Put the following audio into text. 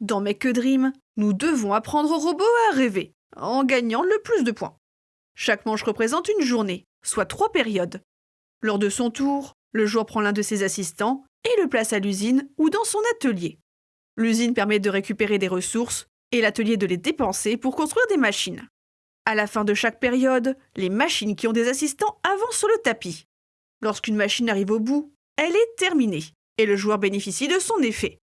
Dans Make a Dream, nous devons apprendre au robot à rêver, en gagnant le plus de points. Chaque manche représente une journée, soit trois périodes. Lors de son tour, le joueur prend l'un de ses assistants et le place à l'usine ou dans son atelier. L'usine permet de récupérer des ressources et l'atelier de les dépenser pour construire des machines. À la fin de chaque période, les machines qui ont des assistants avancent sur le tapis. Lorsqu'une machine arrive au bout, elle est terminée et le joueur bénéficie de son effet.